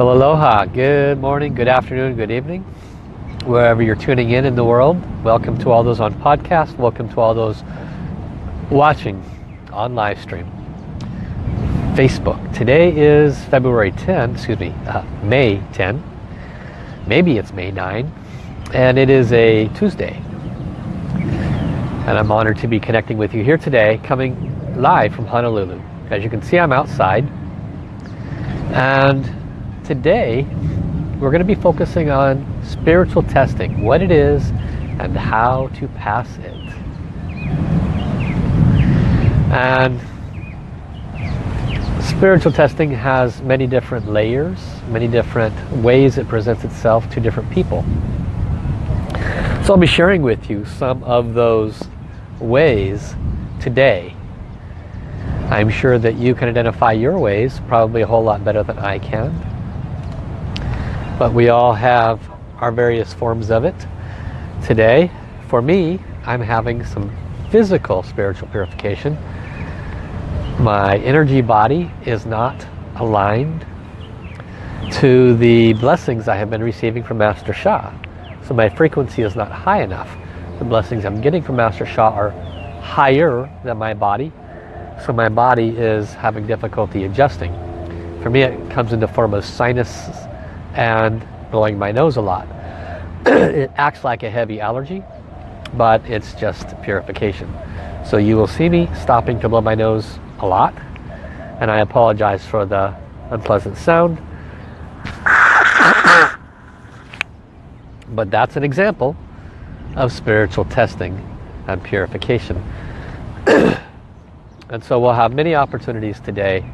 Well, aloha. Good morning, good afternoon, good evening. Wherever you're tuning in in the world, welcome to all those on podcast. Welcome to all those watching on live stream. Facebook. Today is February 10, excuse me, uh, May 10. Maybe it's May 9. And it is a Tuesday. And I'm honored to be connecting with you here today, coming live from Honolulu. As you can see, I'm outside. And today we're going to be focusing on spiritual testing, what it is and how to pass it. And spiritual testing has many different layers, many different ways it presents itself to different people. So I'll be sharing with you some of those ways today. I'm sure that you can identify your ways probably a whole lot better than I can but we all have our various forms of it. Today, for me, I'm having some physical spiritual purification. My energy body is not aligned to the blessings I have been receiving from Master Sha. So my frequency is not high enough. The blessings I'm getting from Master Sha are higher than my body. So my body is having difficulty adjusting. For me it comes in the form of sinus and blowing my nose a lot. it acts like a heavy allergy, but it's just purification. So you will see me stopping to blow my nose a lot, and I apologize for the unpleasant sound. but that's an example of spiritual testing and purification. and so we'll have many opportunities today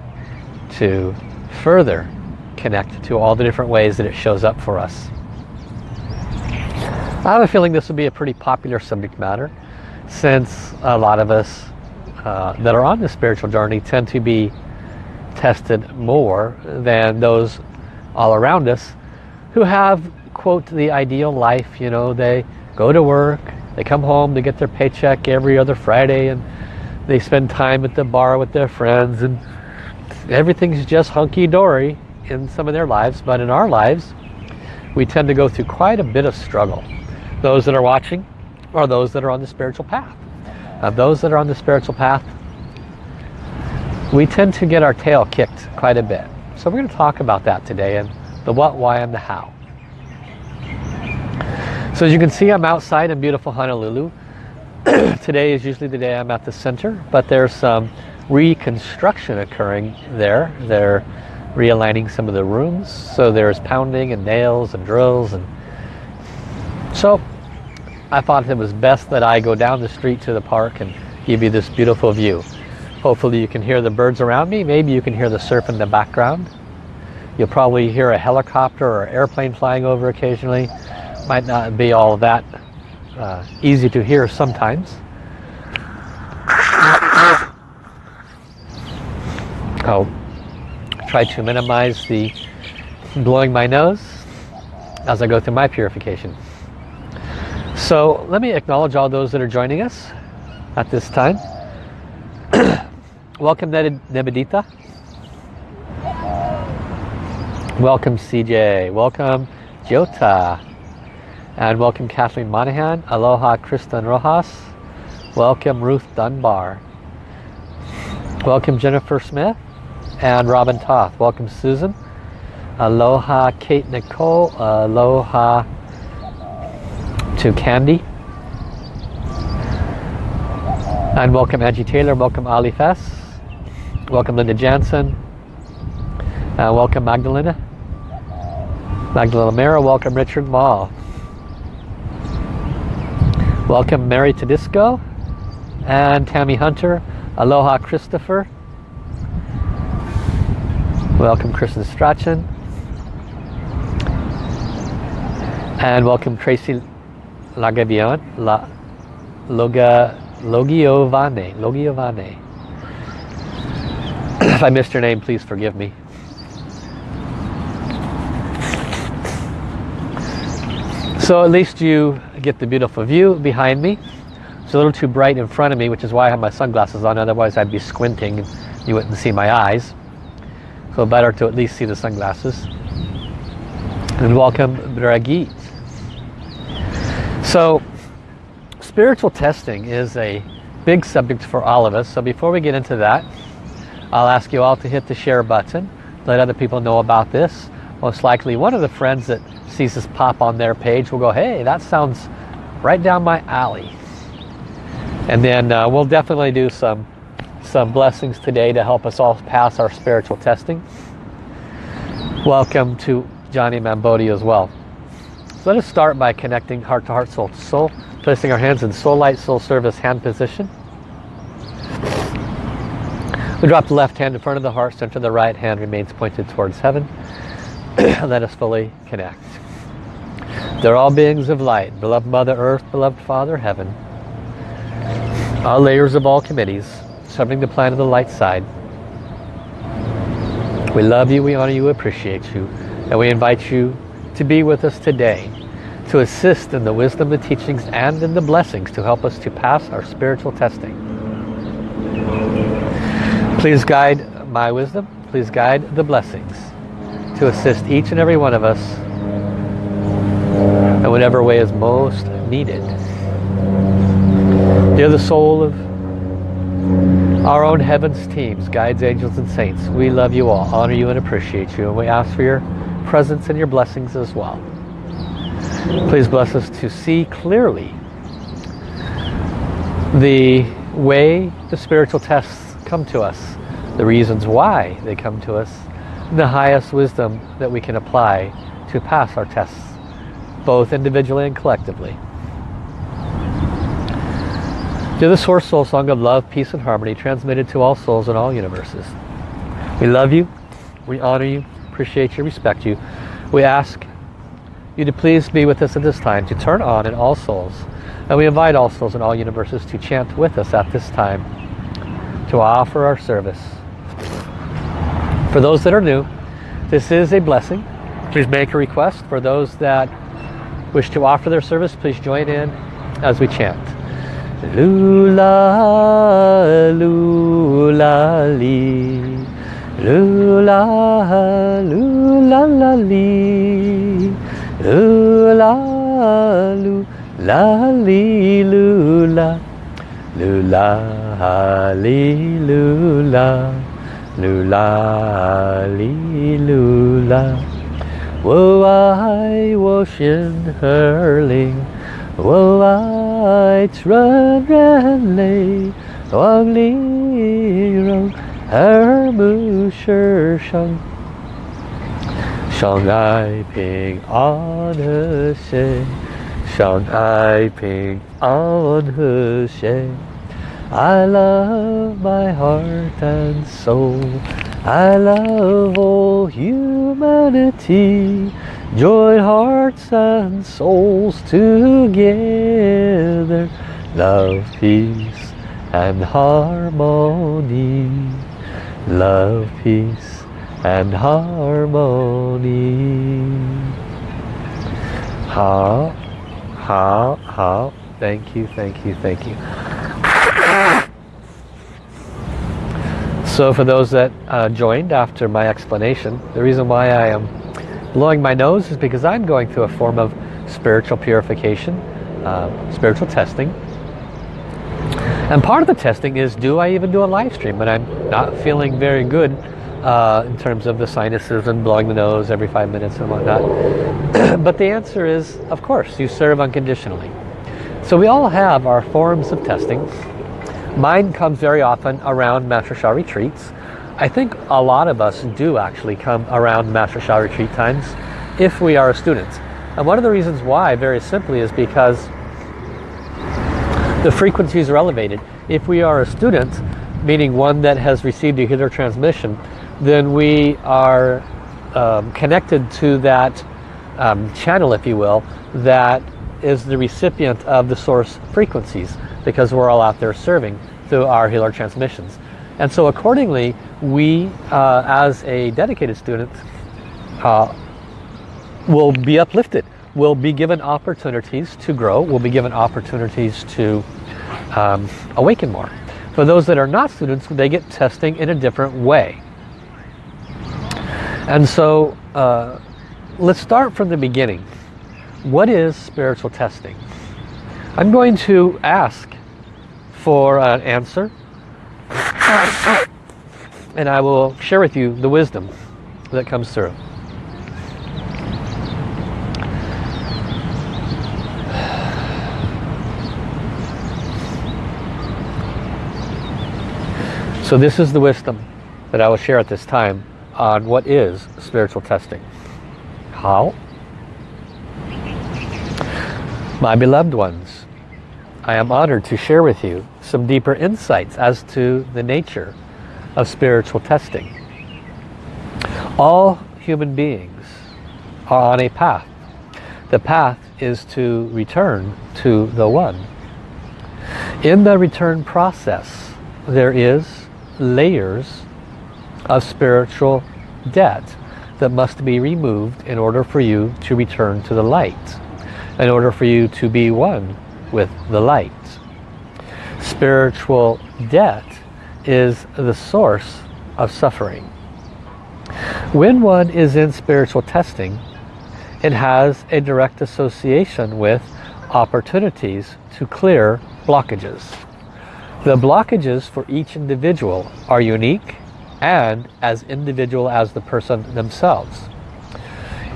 to further connect to all the different ways that it shows up for us. I have a feeling this will be a pretty popular subject matter since a lot of us uh, that are on the spiritual journey tend to be tested more than those all around us who have quote the ideal life you know they go to work they come home they get their paycheck every other Friday and they spend time at the bar with their friends and everything's just hunky-dory in some of their lives, but in our lives, we tend to go through quite a bit of struggle. Those that are watching are those that are on the spiritual path. Of those that are on the spiritual path, we tend to get our tail kicked quite a bit. So we're going to talk about that today and the what, why, and the how. So as you can see, I'm outside in beautiful Honolulu. today is usually the day I'm at the center, but there's some reconstruction occurring there. There realigning some of the rooms. So there's pounding and nails and drills and so I thought it was best that I go down the street to the park and give you this beautiful view. Hopefully you can hear the birds around me. Maybe you can hear the surf in the background. You'll probably hear a helicopter or airplane flying over occasionally. Might not be all that uh, easy to hear sometimes. Oh try to minimize the blowing my nose as I go through my purification. So let me acknowledge all those that are joining us at this time. Welcome Nebedita. Welcome CJ. Welcome Jota. And welcome Kathleen Monahan. Aloha Kristen Rojas. Welcome Ruth Dunbar. Welcome Jennifer Smith and Robin Toth. Welcome Susan. Aloha Kate Nicole. Aloha to Candy. And welcome Angie Taylor. Welcome Ali Fess. Welcome Linda Jansen. Uh, welcome Magdalena. Magdalena Mera. Welcome Richard Mall. Welcome Mary Tedisco and Tammy Hunter. Aloha Christopher. Welcome Kristen Strachan. And welcome Tracy Lagavion, La, Loga, Logiovane, Logiovane. if I missed your name, please forgive me. So at least you get the beautiful view behind me. It's a little too bright in front of me, which is why I have my sunglasses on. Otherwise I'd be squinting and you wouldn't see my eyys. So better to at least see the sunglasses. And welcome Bragit. So spiritual testing is a big subject for all of us. So before we get into that, I'll ask you all to hit the share button. Let other people know about this. Most likely one of the friends that sees this pop on their page will go, hey, that sounds right down my alley. And then uh, we'll definitely do some some blessings today to help us all pass our spiritual testing. Welcome to Johnny Mambodi as well. So let us start by connecting heart to heart, soul to soul, placing our hands in soul light, soul service hand position. We drop the left hand in front of the heart, center the right hand remains pointed towards heaven. let us fully connect. They're all beings of light, beloved Mother Earth, beloved Father Heaven, all layers of all committees, serving the planet of the light side. We love you, we honor you, appreciate you, and we invite you to be with us today to assist in the wisdom, the teachings, and in the blessings to help us to pass our spiritual testing. Please guide my wisdom, please guide the blessings to assist each and every one of us in whatever way is most needed. You're the soul of our own heavens teams, guides, angels, and saints. We love you all, honor you, and appreciate you. And we ask for your presence and your blessings as well. Please bless us to see clearly the way the spiritual tests come to us, the reasons why they come to us, the highest wisdom that we can apply to pass our tests, both individually and collectively. To the Source Soul Song of Love, Peace and Harmony, transmitted to all souls in all universes. We love you, we honor you, appreciate you, respect you. We ask you to please be with us at this time, to turn on in all souls. And we invite all souls in all universes to chant with us at this time, to offer our service for those that are new, this is a blessing. Please make a request. For those that wish to offer their service, please join in as we chant. Lula, lula, li. Lula, lula, la, li. Lula, lula, li, lula. Lula, li, lula. Lula, li, lula. 我爱我心儿灵，我爱 lights run renly Hoàng lý rồng Her mưu sơ sông Sông ai an hơ xê Sông ai an hơ xê I love my heart and soul. I love all humanity. Join hearts and souls together. Love, peace and harmony. Love, peace and harmony. Ha, ha, ha. Thank you, thank you, thank you. So for those that uh, joined after my explanation, the reason why I am blowing my nose is because I'm going through a form of spiritual purification, uh, spiritual testing. And part of the testing is, do I even do a live stream when I'm not feeling very good uh, in terms of the sinuses and blowing the nose every five minutes and whatnot? but the answer is, of course, you serve unconditionally. So we all have our forms of testing. Mine comes very often around Master Sha retreats. I think a lot of us do actually come around Master Sha retreat times if we are a student. And one of the reasons why, very simply, is because the frequencies are elevated. If we are a student, meaning one that has received a healer transmission, then we are um, connected to that um, channel, if you will, that is the recipient of the source frequencies because we're all out there serving through our healer transmissions. And so accordingly, we uh, as a dedicated student uh, will be uplifted. We'll be given opportunities to grow. We'll be given opportunities to um, awaken more. For those that are not students, they get testing in a different way. And so uh, let's start from the beginning. What is spiritual testing? I'm going to ask for an answer and I will share with you the wisdom that comes through. So this is the wisdom that I will share at this time on what is spiritual testing. How? My beloved ones, I am honored to share with you some deeper insights as to the nature of spiritual testing. All human beings are on a path. The path is to return to the One. In the return process, there is layers of spiritual debt that must be removed in order for you to return to the light, in order for you to be one with the light. Spiritual debt is the source of suffering. When one is in spiritual testing, it has a direct association with opportunities to clear blockages. The blockages for each individual are unique and as individual as the person themselves.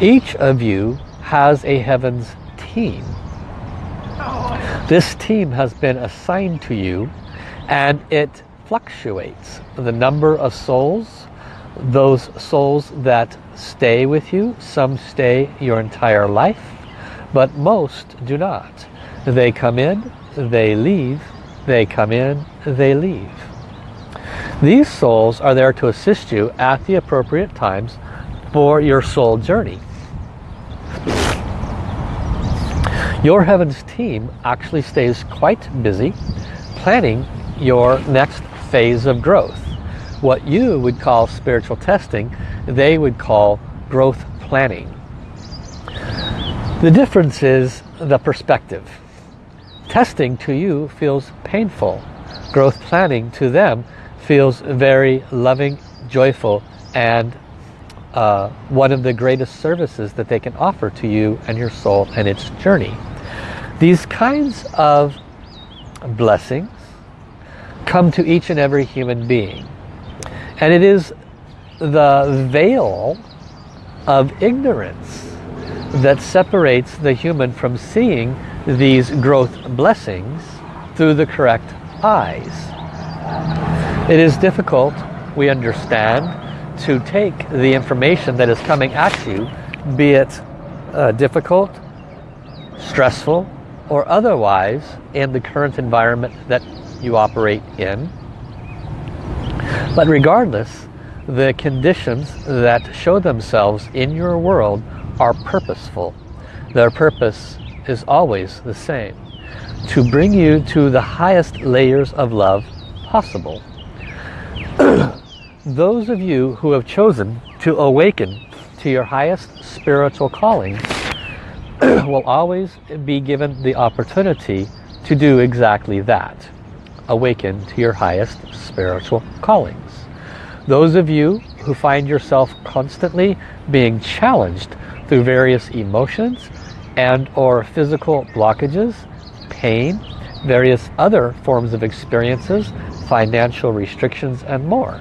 Each of you has a heavens team. This team has been assigned to you and it fluctuates. The number of souls, those souls that stay with you, some stay your entire life, but most do not. They come in, they leave, they come in, they leave. These souls are there to assist you at the appropriate times for your soul journey. Your Heavens team actually stays quite busy planning your next phase of growth. What you would call spiritual testing, they would call growth planning. The difference is the perspective. Testing to you feels painful. Growth planning to them feels very loving, joyful, and uh, one of the greatest services that they can offer to you and your soul and its journey. These kinds of blessings come to each and every human being. And it is the veil of ignorance that separates the human from seeing these growth blessings through the correct eyes. It is difficult, we understand, to take the information that is coming at you, be it uh, difficult, stressful, or otherwise in the current environment that you operate in. But regardless, the conditions that show themselves in your world are purposeful. Their purpose is always the same. To bring you to the highest layers of love possible. Those of you who have chosen to awaken to your highest spiritual calling will always be given the opportunity to do exactly that. Awaken to your highest spiritual callings. Those of you who find yourself constantly being challenged through various emotions and or physical blockages, pain, various other forms of experiences, financial restrictions and more.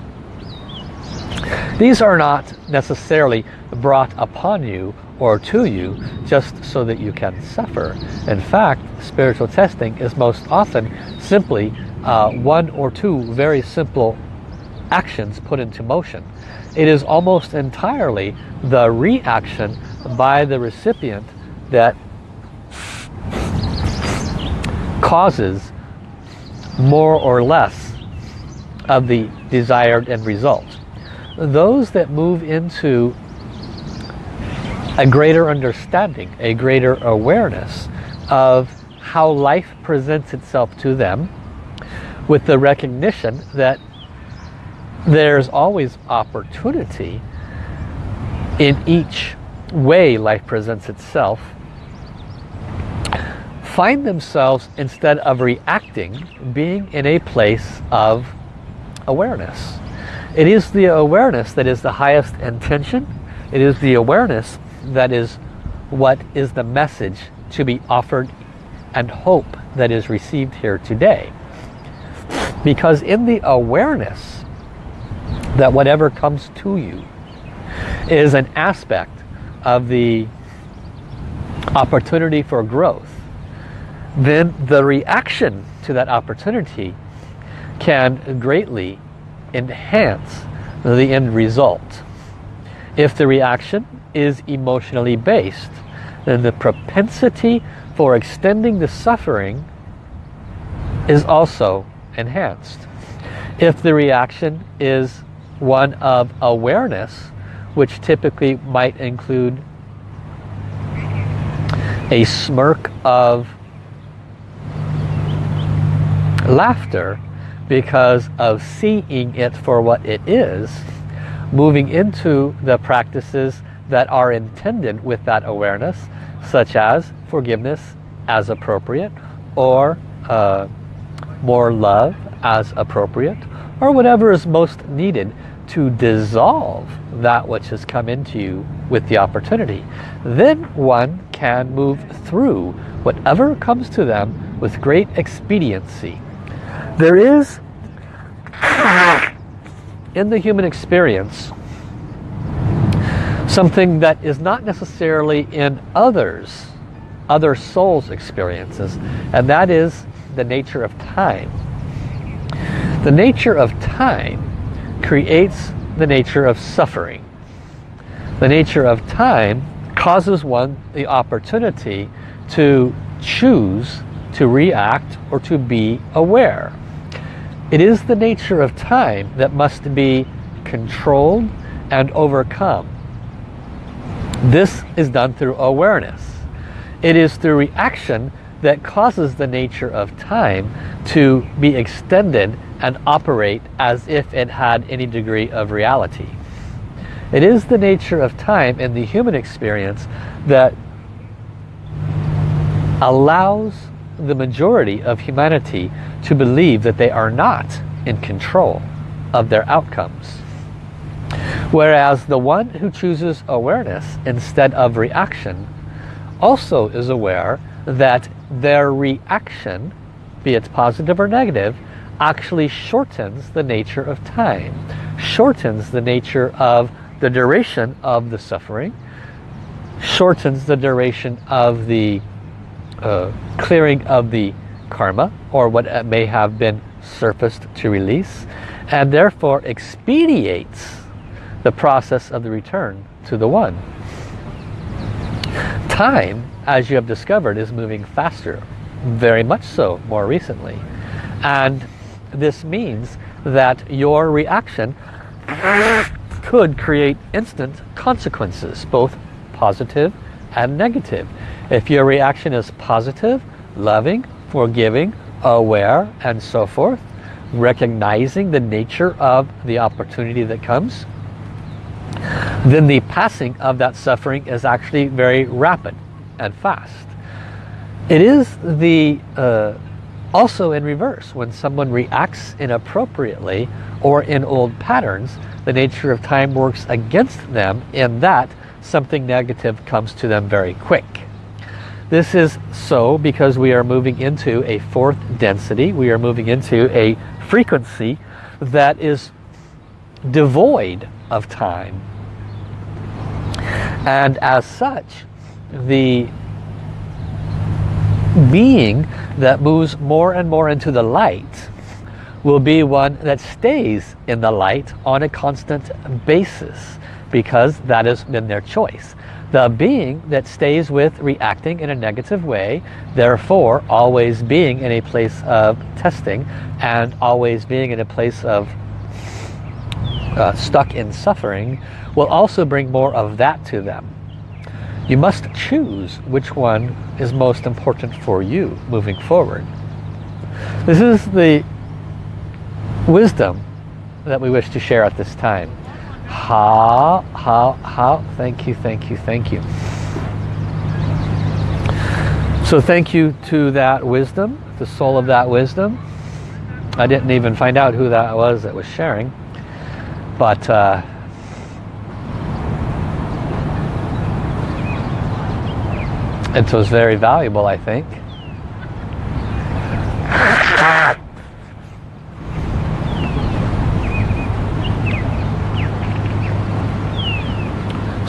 These are not necessarily brought upon you or to you just so that you can suffer. In fact, spiritual testing is most often simply uh, one or two very simple actions put into motion. It is almost entirely the reaction by the recipient that causes more or less of the desired end result. Those that move into a greater understanding, a greater awareness of how life presents itself to them with the recognition that there's always opportunity in each way life presents itself find themselves instead of reacting being in a place of awareness. It is the awareness that is the highest intention. It is the awareness that is what is the message to be offered and hope that is received here today. Because in the awareness that whatever comes to you is an aspect of the opportunity for growth, then the reaction to that opportunity can greatly enhance the end result. If the reaction is emotionally based, then the propensity for extending the suffering is also enhanced. If the reaction is one of awareness, which typically might include a smirk of laughter because of seeing it for what it is, moving into the practices that are intended with that awareness, such as forgiveness as appropriate, or uh, more love as appropriate, or whatever is most needed to dissolve that which has come into you with the opportunity. Then one can move through whatever comes to them with great expediency. There is, in the human experience, something that is not necessarily in others, other souls' experiences, and that is the nature of time. The nature of time creates the nature of suffering. The nature of time causes one the opportunity to choose to react or to be aware. It is the nature of time that must be controlled and overcome. This is done through awareness. It is through reaction that causes the nature of time to be extended and operate as if it had any degree of reality. It is the nature of time in the human experience that allows the majority of humanity to believe that they are not in control of their outcomes. Whereas the one who chooses awareness instead of reaction also is aware that their reaction, be it positive or negative, actually shortens the nature of time, shortens the nature of the duration of the suffering, shortens the duration of the uh, clearing of the karma or what may have been surfaced to release and therefore expediates the process of the return to the one. Time, as you have discovered, is moving faster, very much so more recently. And this means that your reaction could create instant consequences, both positive and negative. If your reaction is positive, loving, forgiving, aware, and so forth, recognizing the nature of the opportunity that comes, then the passing of that suffering is actually very rapid and fast. It is the uh, also in reverse, when someone reacts inappropriately or in old patterns, the nature of time works against them in that something negative comes to them very quick. This is so because we are moving into a fourth density. We are moving into a frequency that is devoid of time. And as such, the being that moves more and more into the light will be one that stays in the light on a constant basis because that has been their choice. The being that stays with reacting in a negative way, therefore always being in a place of testing and always being in a place of uh, stuck in suffering, will also bring more of that to them. You must choose which one is most important for you moving forward. This is the wisdom that we wish to share at this time. Hao, hao, hao, thank you, thank you, thank you. So thank you to that wisdom, the soul of that wisdom. I didn't even find out who that was that was sharing. But uh, So it's very valuable, I think.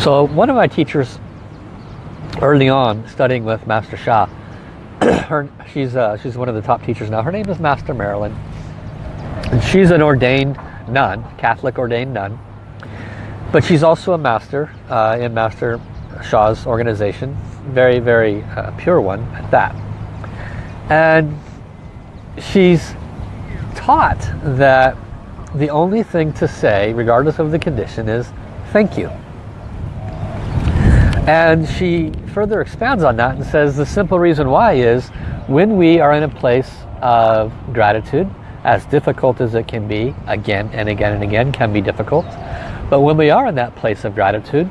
So one of my teachers early on studying with Master Sha, her, she's, uh, she's one of the top teachers now. Her name is Master Marilyn. And she's an ordained nun, Catholic ordained nun. But she's also a master uh, in Master Sha's organization. Very, very uh, pure one at that. And she's taught that the only thing to say, regardless of the condition, is thank you. And she further expands on that and says the simple reason why is when we are in a place of gratitude, as difficult as it can be, again and again and again can be difficult, but when we are in that place of gratitude,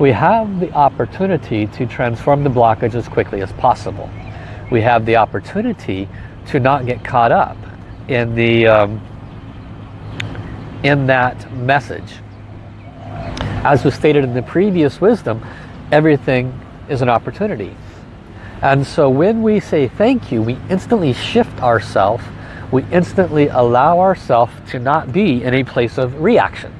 we have the opportunity to transform the blockage as quickly as possible. We have the opportunity to not get caught up in the um, in that message as was stated in the previous wisdom, everything is an opportunity. And so when we say thank you, we instantly shift ourselves. We instantly allow ourselves to not be in a place of reaction.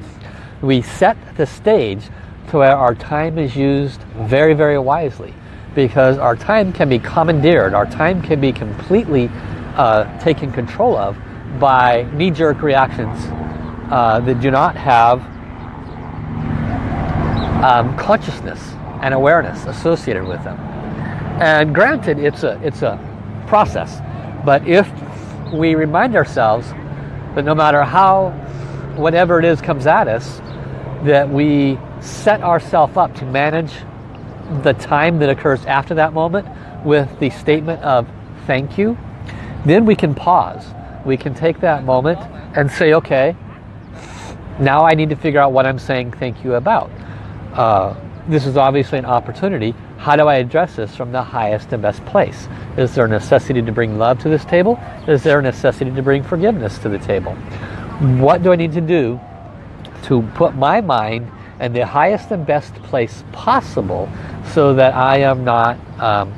We set the stage to where our time is used very, very wisely. Because our time can be commandeered. Our time can be completely uh, taken control of by knee-jerk reactions uh, that do not have um, consciousness and awareness associated with them. And granted, it's a, it's a process. But if we remind ourselves that no matter how, whatever it is comes at us, that we set ourselves up to manage the time that occurs after that moment with the statement of thank you, then we can pause. We can take that moment and say, okay, now I need to figure out what I'm saying thank you about uh, this is obviously an opportunity. How do I address this from the highest and best place? Is there a necessity to bring love to this table? Is there a necessity to bring forgiveness to the table? What do I need to do to put my mind in the highest and best place possible so that I am not um,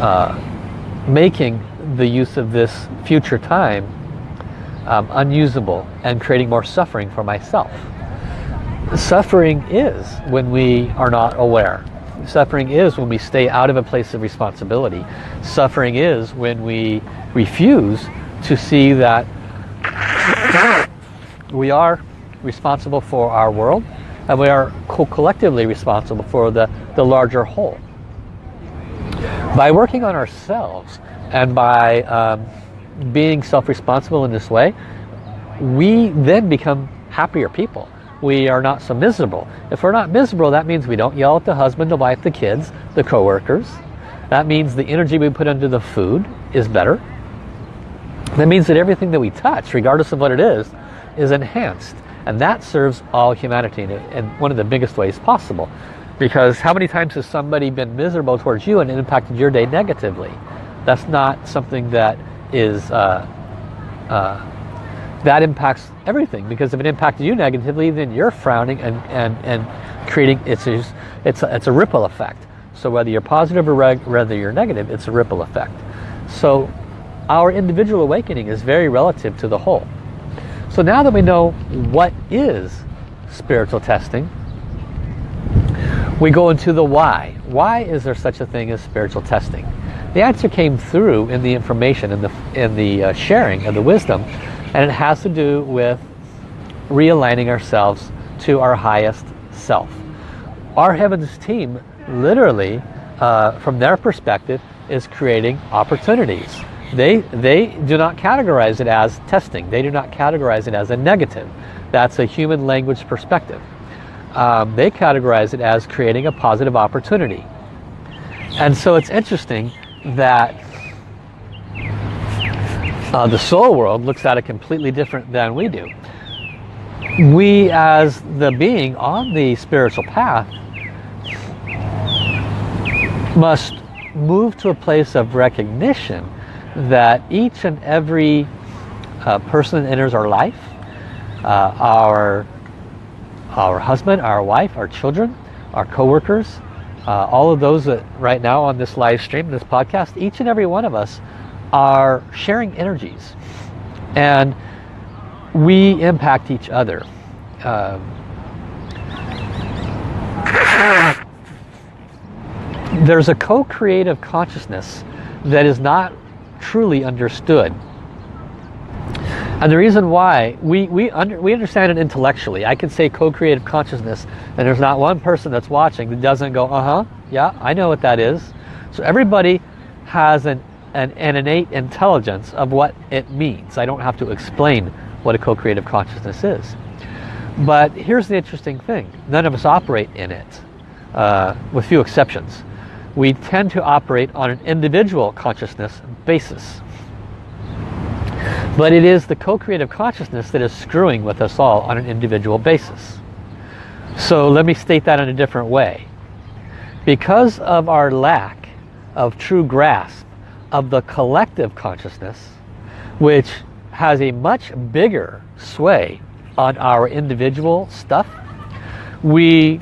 uh, making the use of this future time um, unusable and creating more suffering for myself. Suffering is when we are not aware. Suffering is when we stay out of a place of responsibility. Suffering is when we refuse to see that we are responsible for our world and we are co collectively responsible for the, the larger whole. By working on ourselves and by um, being self-responsible in this way, we then become happier people we are not so miserable. If we're not miserable, that means we don't yell at the husband, the wife, the kids, the coworkers. That means the energy we put into the food is better. That means that everything that we touch, regardless of what it is, is enhanced. And that serves all humanity in, in one of the biggest ways possible. Because how many times has somebody been miserable towards you and impacted your day negatively? That's not something that is uh, uh, that impacts everything because if it impacted you negatively then you're frowning and and and creating it's it's a, it's a ripple effect so whether you're positive or whether you're negative it's a ripple effect so our individual awakening is very relative to the whole so now that we know what is spiritual testing we go into the why why is there such a thing as spiritual testing the answer came through in the information in the in the uh, sharing of the wisdom and it has to do with realigning ourselves to our highest self. Our Heavens team literally, uh, from their perspective, is creating opportunities. They, they do not categorize it as testing. They do not categorize it as a negative. That's a human language perspective. Um, they categorize it as creating a positive opportunity. And so it's interesting that uh, the soul world looks at it completely different than we do. We as the being on the spiritual path must move to a place of recognition that each and every uh, person that enters our life, uh, our, our husband, our wife, our children, our co-workers, uh, all of those that right now on this live stream, this podcast, each and every one of us are sharing energies. And we impact each other. Um, there's a co-creative consciousness that is not truly understood. And the reason why, we, we, under, we understand it intellectually. I can say co-creative consciousness and there's not one person that's watching that doesn't go, uh-huh, yeah, I know what that is. So everybody has an, an, an innate intelligence of what it means. I don't have to explain what a co-creative consciousness is. But here's the interesting thing. None of us operate in it, uh, with few exceptions. We tend to operate on an individual consciousness basis. But it is the co-creative consciousness that is screwing with us all on an individual basis. So let me state that in a different way. Because of our lack of true grasp of the collective consciousness, which has a much bigger sway on our individual stuff, we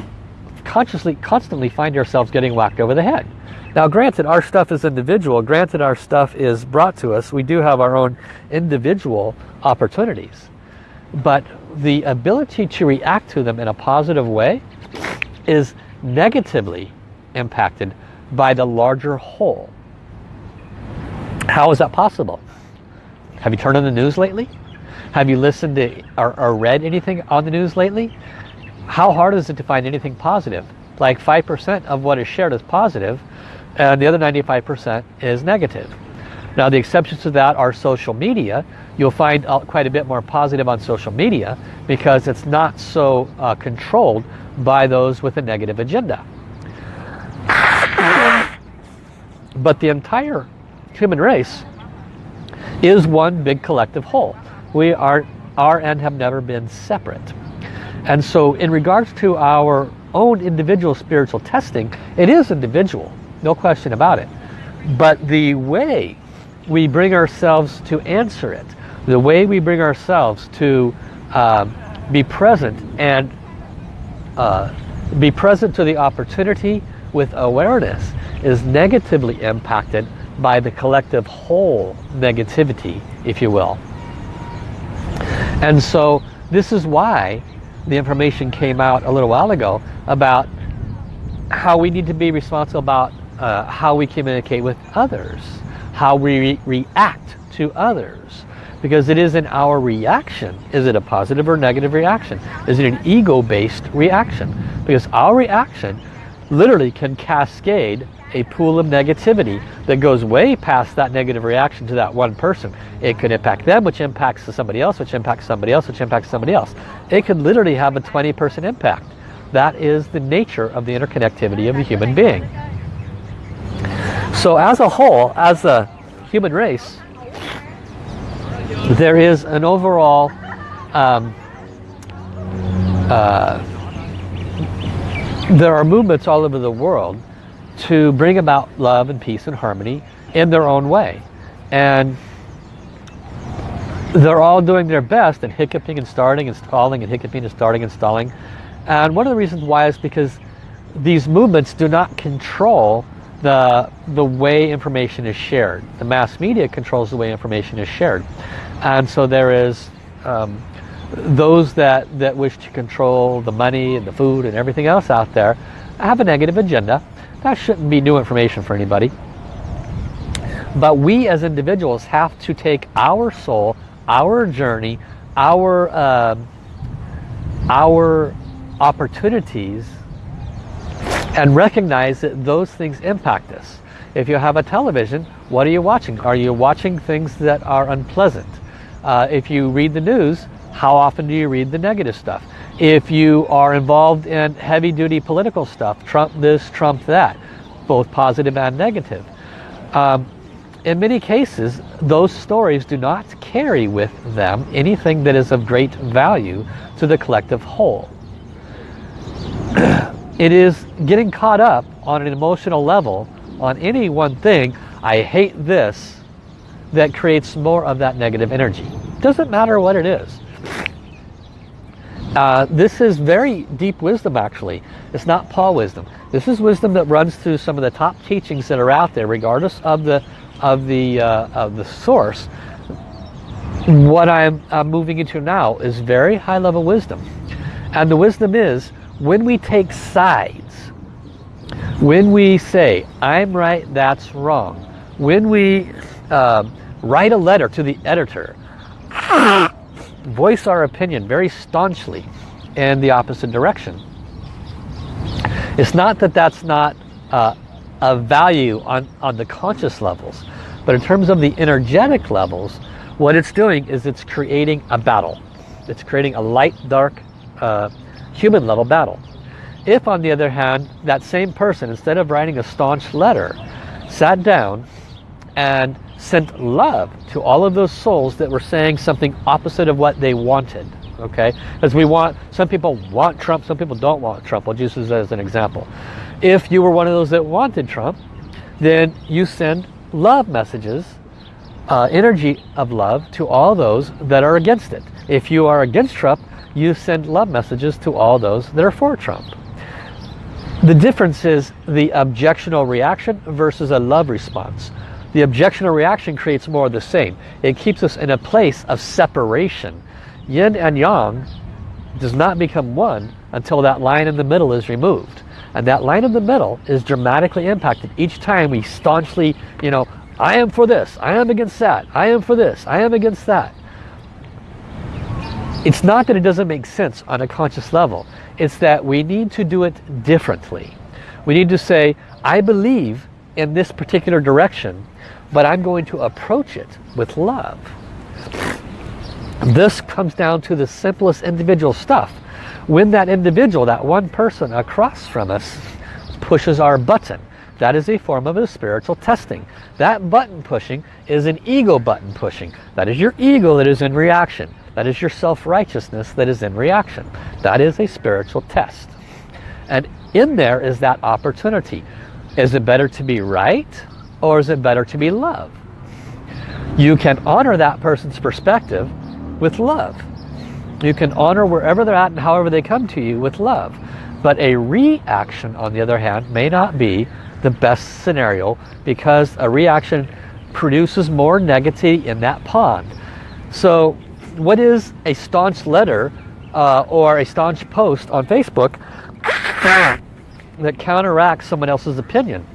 consciously, constantly find ourselves getting whacked over the head. Now granted, our stuff is individual. Granted, our stuff is brought to us. We do have our own individual opportunities. But the ability to react to them in a positive way is negatively impacted by the larger whole. How is that possible? Have you turned on the news lately? Have you listened to or, or read anything on the news lately? How hard is it to find anything positive? Like 5% of what is shared is positive, and the other 95% is negative. Now the exceptions to that are social media. You'll find quite a bit more positive on social media because it's not so uh, controlled by those with a negative agenda. But the entire human race is one big collective whole. We are, are and have never been separate. And so in regards to our own individual spiritual testing, it is individual. No question about it. But the way we bring ourselves to answer it, the way we bring ourselves to um, be present and uh, be present to the opportunity with awareness is negatively impacted by the collective whole negativity, if you will. And so this is why the information came out a little while ago about how we need to be responsible about uh, how we communicate with others, how we re react to others. Because it is in our reaction. Is it a positive or negative reaction? Is it an ego-based reaction? Because our reaction literally can cascade a pool of negativity that goes way past that negative reaction to that one person. It could impact them, which impacts somebody else, which impacts somebody else, which impacts somebody else. It could literally have a 20% impact. That is the nature of the interconnectivity of the human being. So as a whole, as a human race, there is an overall um, uh, there are movements all over the world to bring about love and peace and harmony in their own way. And they're all doing their best and hiccuping and starting and stalling and hiccuping and starting and stalling. And one of the reasons why is because these movements do not control the, the way information is shared. The mass media controls the way information is shared. And so there is um, those that, that wish to control the money and the food and everything else out there have a negative agenda. That shouldn't be new information for anybody. But we as individuals have to take our soul, our journey, our, uh, our opportunities and recognize that those things impact us. If you have a television, what are you watching? Are you watching things that are unpleasant? Uh, if you read the news, how often do you read the negative stuff? If you are involved in heavy-duty political stuff, Trump this, Trump that, both positive and negative. Um, in many cases, those stories do not carry with them anything that is of great value to the collective whole. It is getting caught up on an emotional level on any one thing, I hate this, that creates more of that negative energy. Doesn't matter what it is. Uh, this is very deep wisdom actually. It's not Paul wisdom. This is wisdom that runs through some of the top teachings that are out there regardless of the of the uh, of the source. What I'm, moving into now is very high level wisdom. And the wisdom is when we take sides, when we say I'm right, that's wrong, when we uh, write a letter to the editor voice our opinion very staunchly in the opposite direction. It's not that that's not uh, a value on, on the conscious levels, but in terms of the energetic levels, what it's doing is it's creating a battle. It's creating a light, dark, uh, human level battle. If on the other hand, that same person, instead of writing a staunch letter, sat down and sent love to all of those souls that were saying something opposite of what they wanted okay? As we want some people want Trump some people don't want Trump. I'll use this as an example. If you were one of those that wanted Trump then you send love messages uh, energy of love to all those that are against it. If you are against Trump you send love messages to all those that are for Trump. The difference is the objectional reaction versus a love response the objectional reaction creates more of the same. It keeps us in a place of separation. Yin and Yang does not become one until that line in the middle is removed. And that line in the middle is dramatically impacted each time we staunchly, you know, I am for this, I am against that, I am for this, I am against that. It's not that it doesn't make sense on a conscious level. It's that we need to do it differently. We need to say, I believe in this particular direction but I'm going to approach it with love. This comes down to the simplest individual stuff. When that individual, that one person across from us, pushes our button, that is a form of a spiritual testing. That button pushing is an ego button pushing. That is your ego that is in reaction. That is your self-righteousness that is in reaction. That is a spiritual test. And in there is that opportunity. Is it better to be right or is it better to be love? You can honor that person's perspective with love. You can honor wherever they're at and however they come to you with love. But a reaction, on the other hand, may not be the best scenario because a reaction produces more negativity in that pond. So what is a staunch letter uh, or a staunch post on Facebook that counteracts someone else's opinion?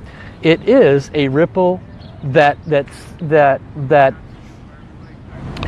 It is a ripple that that's that that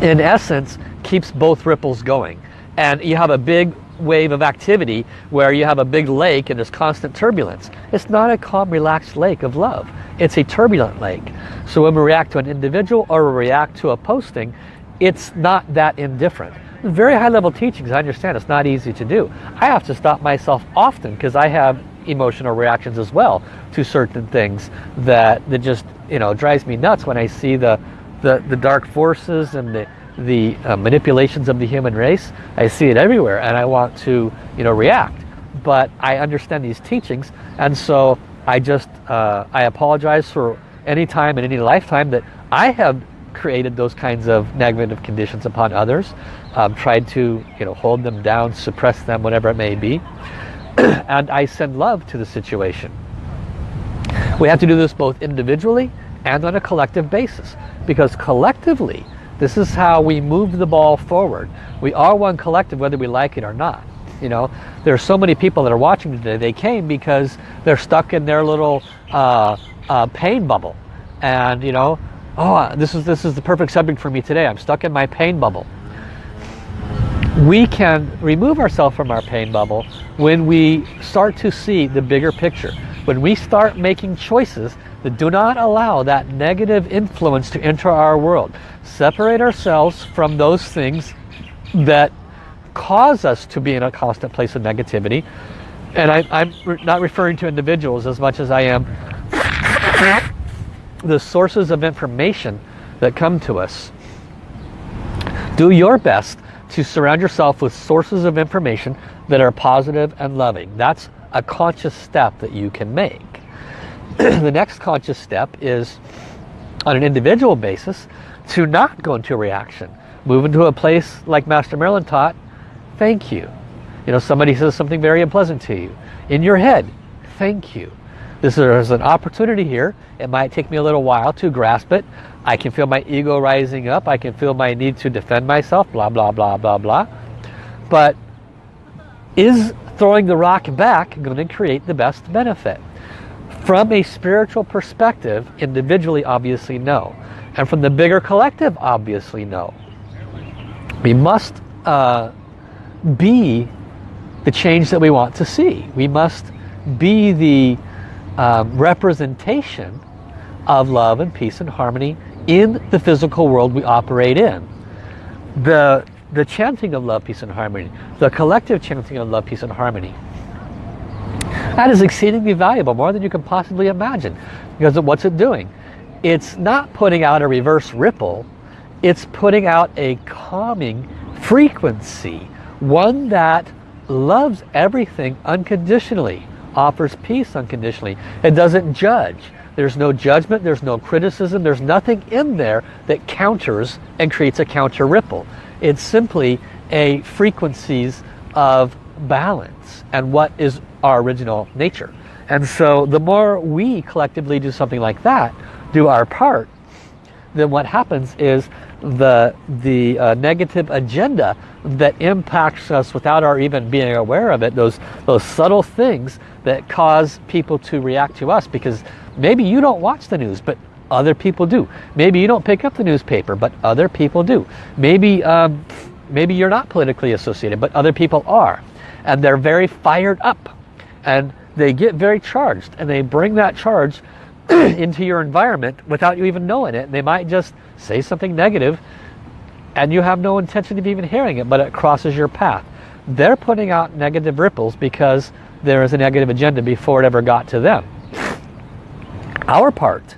in essence keeps both ripples going. And you have a big wave of activity where you have a big lake and there's constant turbulence. It's not a calm relaxed lake of love. It's a turbulent lake. So when we react to an individual or we react to a posting it's not that indifferent. Very high level teachings I understand it's not easy to do. I have to stop myself often because I have emotional reactions as well to certain things that that just you know drives me nuts when I see the the, the dark forces and the the uh, manipulations of the human race. I see it everywhere and I want to you know react. But I understand these teachings and so I just uh, I apologize for any time in any lifetime that I have created those kinds of negative conditions upon others. Um, tried to you know hold them down suppress them whatever it may be and I send love to the situation. We have to do this both individually and on a collective basis because collectively this is how we move the ball forward. We are one collective whether we like it or not. You know, there are so many people that are watching today. They came because they're stuck in their little uh, uh, pain bubble. And you know, oh, this is, this is the perfect subject for me today. I'm stuck in my pain bubble we can remove ourselves from our pain bubble when we start to see the bigger picture. When we start making choices that do not allow that negative influence to enter our world. Separate ourselves from those things that cause us to be in a constant place of negativity. And I, am not referring to individuals as much as I am the sources of information that come to us. Do your best to surround yourself with sources of information that are positive and loving. That's a conscious step that you can make. the next conscious step is on an individual basis to not go into a reaction. Move into a place like Master Merlin taught, thank you. You know, somebody says something very unpleasant to you. In your head, thank you. This is an opportunity here. It might take me a little while to grasp it. I can feel my ego rising up. I can feel my need to defend myself, blah, blah, blah, blah, blah. But is throwing the rock back going to create the best benefit? From a spiritual perspective, individually, obviously no. And from the bigger collective, obviously no. We must uh, be the change that we want to see. We must be the um, representation of love and peace and harmony in the physical world we operate in. The, the chanting of love, peace and harmony, the collective chanting of love, peace and harmony, that is exceedingly valuable, more than you can possibly imagine. Because what's it doing? It's not putting out a reverse ripple, it's putting out a calming frequency, one that loves everything unconditionally offers peace unconditionally. It doesn't judge. There's no judgment, there's no criticism, there's nothing in there that counters and creates a counter ripple. It's simply a frequencies of balance and what is our original nature. And so the more we collectively do something like that, do our part, then what happens is the, the uh, negative agenda that impacts us without our even being aware of it, those, those subtle things that cause people to react to us because maybe you don't watch the news, but other people do. Maybe you don't pick up the newspaper, but other people do. Maybe, um, maybe you're not politically associated, but other people are. And they're very fired up. And they get very charged. And they bring that charge into your environment without you even knowing it. And They might just say something negative and you have no intention of even hearing it, but it crosses your path. They're putting out negative ripples because there is a negative agenda before it ever got to them. Our part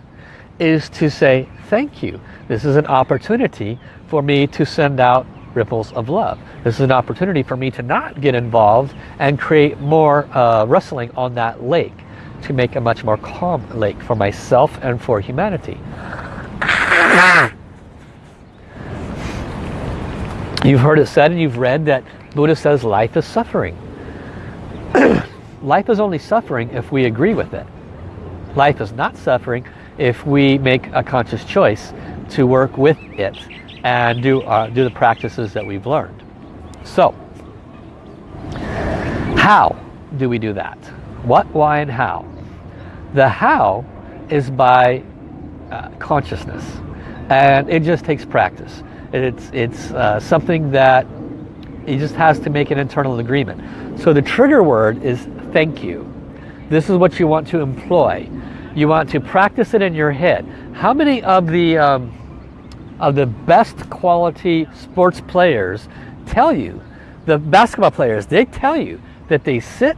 is to say, thank you. This is an opportunity for me to send out ripples of love. This is an opportunity for me to not get involved and create more uh, on that lake to make a much more calm lake for myself and for humanity. You've heard it said and you've read that Buddha says life is suffering. life is only suffering if we agree with it. Life is not suffering if we make a conscious choice to work with it and do, uh, do the practices that we've learned. So, how do we do that? What, why, and how? The how is by uh, consciousness. And it just takes practice. It's, it's uh, something that it just has to make an internal agreement. So the trigger word is thank you. This is what you want to employ. You want to practice it in your head. How many of the um, of the best quality sports players tell you, the basketball players, they tell you that they sit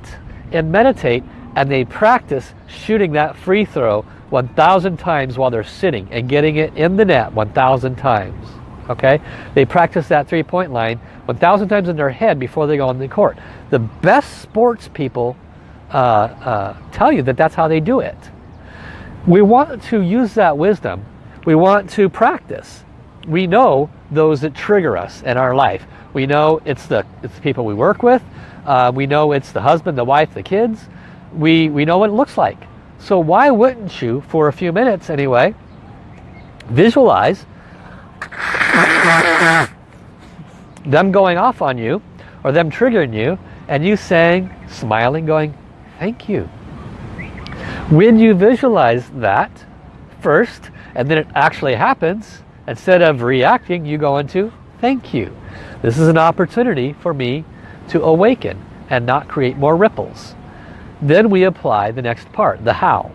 and meditate and they practice shooting that free throw 1,000 times while they're sitting and getting it in the net 1,000 times. Okay? They practice that three-point line 1,000 times in their head before they go on the court. The best sports people uh, uh, tell you that that's how they do it. We want to use that wisdom. We want to practice. We know those that trigger us in our life. We know it's the, it's the people we work with. Uh, we know it's the husband, the wife, the kids we, we know what it looks like. So why wouldn't you, for a few minutes anyway, visualize them going off on you or them triggering you and you saying, smiling, going, thank you. When you visualize that first and then it actually happens, instead of reacting, you go into thank you. This is an opportunity for me to awaken and not create more ripples. Then we apply the next part, the how.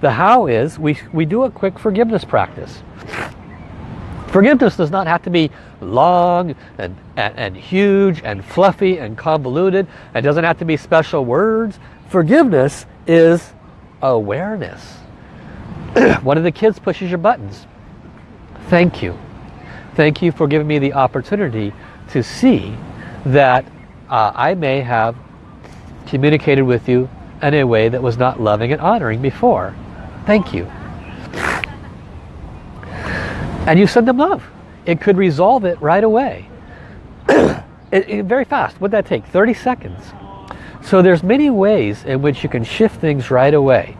The how is we, we do a quick forgiveness practice. Forgiveness does not have to be long and, and, and, huge and fluffy and convoluted. It doesn't have to be special words. Forgiveness is awareness. One of the kids pushes your buttons. Thank you. Thank you for giving me the opportunity to see that uh, I may have communicated with you in a way that was not loving and honoring before. Thank you. And you send them love. It could resolve it right away. it, it, very fast. What'd that take? 30 seconds. So there's many ways in which you can shift things right away.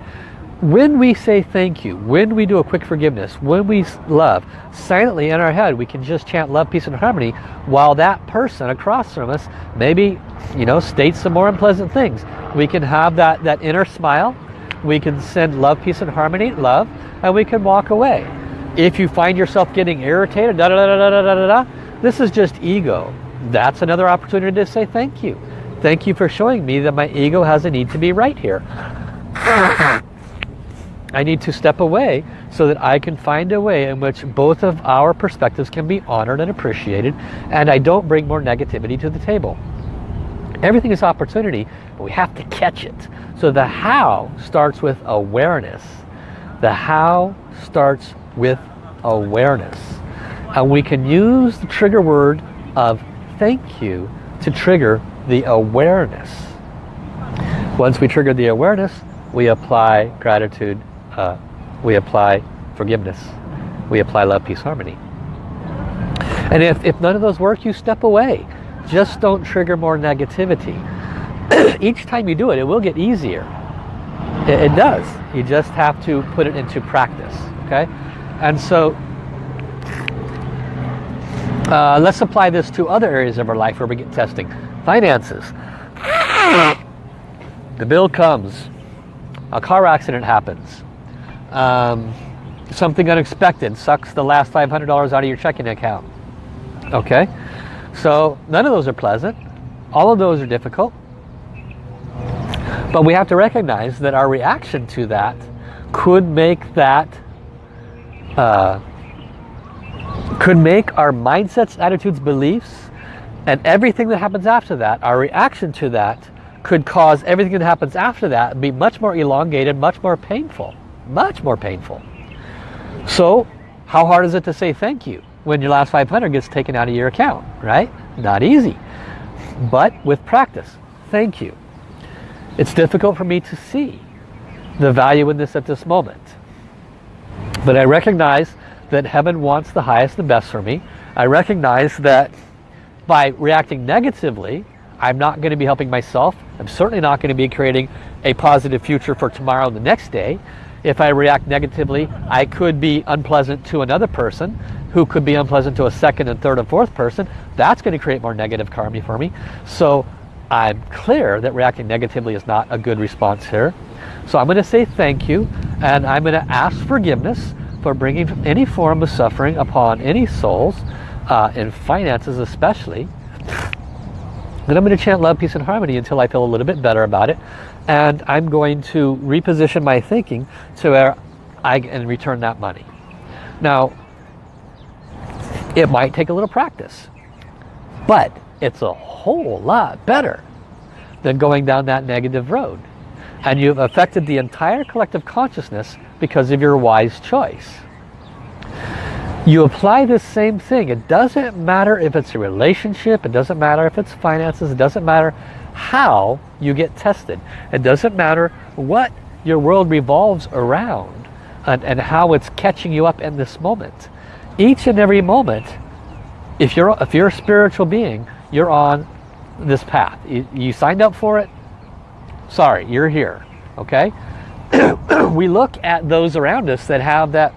When we say thank you, when we do a quick forgiveness, when we love, silently in our head, we can just chant love, peace, and harmony while that person across from us maybe, you know, states some more unpleasant things. We can have that, that inner smile. We can send love, peace, and harmony, love, and we can walk away. If you find yourself getting irritated, da da da da da da da, this is just ego. That's another opportunity to say thank you Thank you for showing me that my ego has a need to be right here. I need to step away so that I can find a way in which both of our perspectives can be honored and appreciated and I don't bring more negativity to the table. Everything is opportunity, but we have to catch it. So the how starts with awareness. The how starts with awareness. And we can use the trigger word of thank you to trigger the awareness. Once we trigger the awareness, we apply gratitude, uh, we apply forgiveness, we apply love, peace, harmony. And if, if none of those work, you step away. Just don't trigger more negativity. Each time you do it, it will get easier. It, it does. You just have to put it into practice. Okay? And so uh, let's apply this to other areas of our life where we get testing. Finances. The bill comes. A car accident happens. Um, something unexpected sucks the last $500 out of your checking account. Okay? So none of those are pleasant. All of those are difficult. But we have to recognize that our reaction to that could make that uh, could make our mindsets, attitudes, beliefs, and everything that happens after that, our reaction to that, could cause everything that happens after that be much more elongated, much more painful. Much more painful. So, how hard is it to say thank you when your last 500 gets taken out of your account, right? Not easy. But with practice, thank you. It's difficult for me to see the value in this at this moment. But I recognize that heaven wants the highest and best for me. I recognize that by reacting negatively, I'm not going to be helping myself. I'm certainly not going to be creating a positive future for tomorrow and the next day. If I react negatively, I could be unpleasant to another person who could be unpleasant to a second and third and fourth person. That's going to create more negative karma for me. So I'm clear that reacting negatively is not a good response here. So I'm going to say thank you and I'm going to ask forgiveness for bringing any form of suffering upon any souls, uh, in finances especially. Then I'm going to chant love, peace, and harmony until I feel a little bit better about it. And I'm going to reposition my thinking to where I can return that money. Now, it might take a little practice, but it's a whole lot better than going down that negative road. And you've affected the entire collective consciousness because of your wise choice. You apply this same thing. It doesn't matter if it's a relationship. It doesn't matter if it's finances. It doesn't matter how you get tested. It doesn't matter what your world revolves around and, and how it's catching you up in this moment. Each and every moment, if you're, if you're a spiritual being, you're on this path. You, you signed up for it. Sorry, you're here. Okay? we look at those around us that have that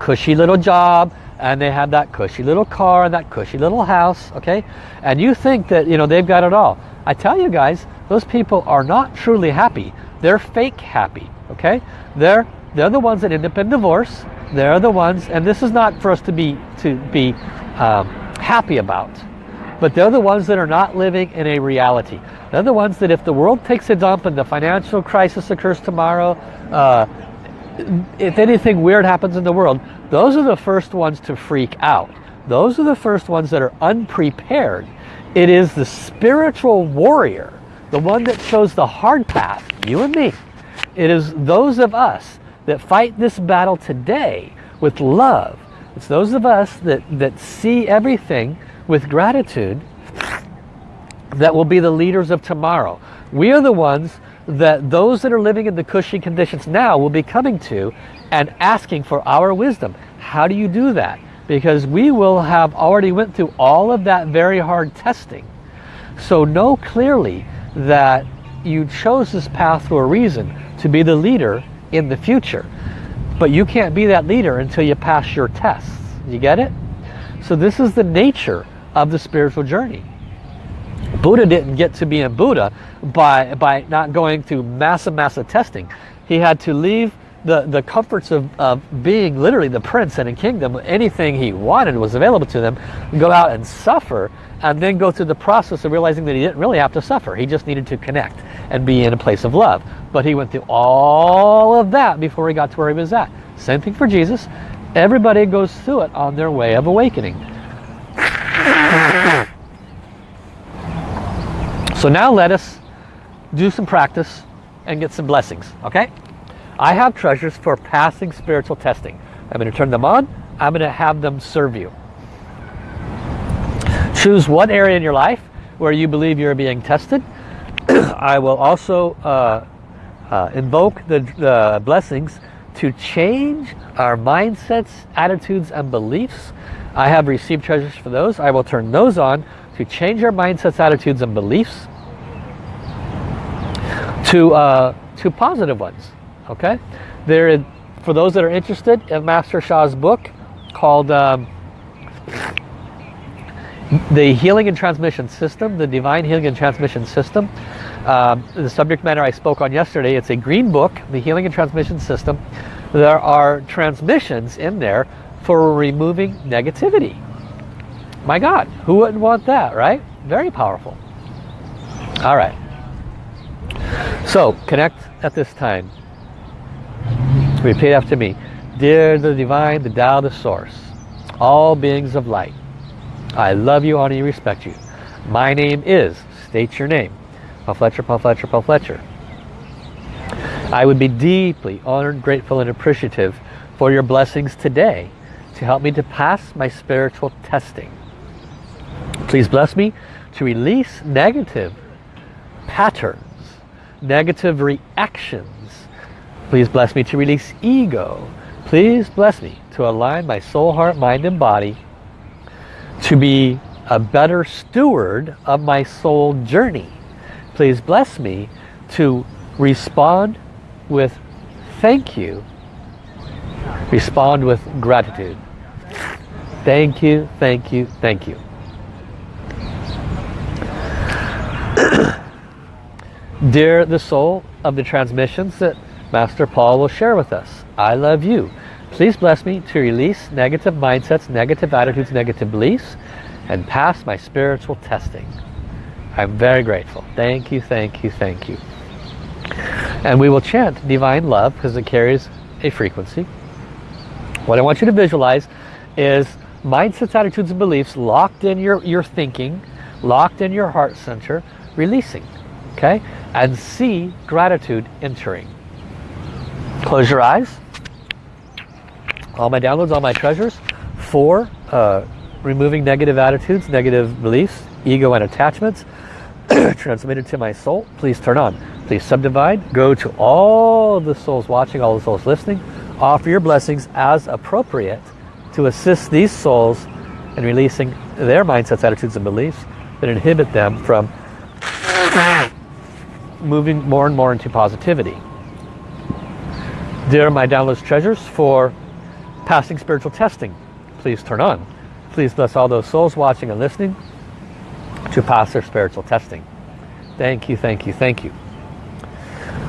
cushy little job and they have that cushy little car and that cushy little house okay? And you think that you know they've got it all. I tell you guys those people are not truly happy. They're fake happy okay? They're they're the ones that end up in divorce. They're the ones and this is not for us to be to be um, happy about. But they're the ones that are not living in a reality. They're the ones that if the world takes a dump and the financial crisis occurs tomorrow, uh, if anything weird happens in the world, those are the first ones to freak out. Those are the first ones that are unprepared. It is the spiritual warrior, the one that chose the hard path, you and me. It is those of us that fight this battle today with love. It's those of us that, that see everything with gratitude that will be the leaders of tomorrow. We are the ones that those that are living in the cushy conditions now will be coming to and asking for our wisdom. How do you do that? because we will have already went through all of that very hard testing. So know clearly that you chose this path for a reason to be the leader in the future. But you can't be that leader until you pass your tests. You get it? So this is the nature of the spiritual journey. Buddha didn't get to be a Buddha by, by not going through massive, massive testing. He had to leave the, the comforts of, of being literally the prince and a kingdom. Anything he wanted was available to them. Go out and suffer and then go through the process of realizing that he didn't really have to suffer. He just needed to connect and be in a place of love. But he went through all of that before he got to where he was at. Same thing for Jesus. Everybody goes through it on their way of awakening. So now let us do some practice and get some blessings, okay? I have treasures for passing spiritual testing. I'm going to turn them on. I'm going to have them serve you. Choose one area in your life where you believe you're being tested. I will also uh, uh, invoke the, the blessings to change our mindsets, attitudes, and beliefs. I have received treasures for those. I will turn those on to change our mindsets, attitudes, and beliefs to, uh, to positive ones. Okay? There, for those that are interested in Master Sha's book called um, The Healing and Transmission System, the Divine Healing and Transmission System, um, the subject matter I spoke on yesterday, it's a green book, The Healing and Transmission System. There are transmissions in there for removing negativity. My God, who wouldn't want that, right? Very powerful. All right. So, connect at this time. Repeat after me. Dear the Divine, the Tao, the Source, all beings of light, I love you, honor you, respect you. My name is, state your name, Paul Fletcher, Paul Fletcher, Paul Fletcher. I would be deeply honored, grateful, and appreciative for your blessings today to help me to pass my spiritual testing. Please bless me to release negative patterns, negative reactions. Please bless me to release ego. Please bless me to align my soul, heart, mind, and body to be a better steward of my soul journey. Please bless me to respond with thank you. Respond with gratitude. Thank you, thank you, thank you. Dear the soul of the transmissions that Master Paul will share with us, I love you. Please bless me to release negative mindsets, negative attitudes, negative beliefs, and pass my spiritual testing. I'm very grateful. Thank you, thank you, thank you. And we will chant divine love because it carries a frequency. What I want you to visualize is mindsets, attitudes, and beliefs locked in your, your thinking, locked in your heart center, releasing. Okay? And see gratitude entering. Close your eyes. All my downloads, all my treasures. for uh, removing negative attitudes, negative beliefs, ego and attachments transmitted to my soul. Please turn on. Please subdivide. Go to all the souls watching, all the souls listening. Offer your blessings as appropriate to assist these souls in releasing their mindsets, attitudes, and beliefs that inhibit them from moving more and more into positivity. Dear my downloads treasures for passing spiritual testing, please turn on. Please bless all those souls watching and listening to pass their spiritual testing. Thank you, thank you, thank you.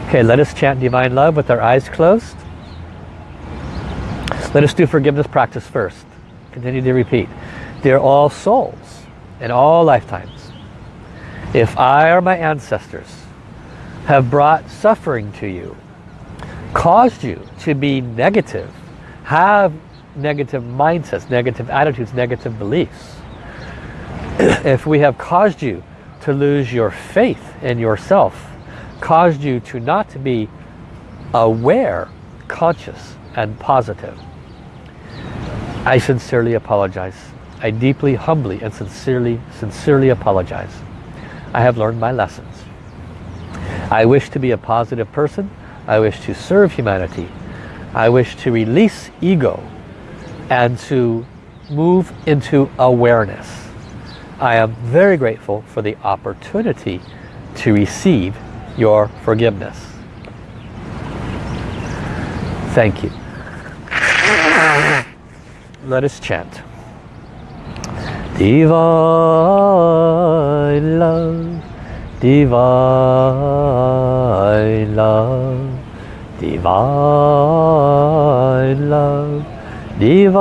Okay, let us chant divine love with our eyes closed. Let us do forgiveness practice first. Continue to repeat. Dear all souls in all lifetimes, if I or my ancestors have brought suffering to you, caused you to be negative, have negative mindsets, negative attitudes, negative beliefs, if we have caused you to lose your faith in yourself, caused you to not be aware, conscious, and positive, I sincerely apologize. I deeply, humbly, and sincerely, sincerely apologize. I have learned my lessons. I wish to be a positive person. I wish to serve humanity. I wish to release ego and to move into awareness. I am very grateful for the opportunity to receive your forgiveness. Thank you. Let us chant. Divine love, divine love, divine love, divine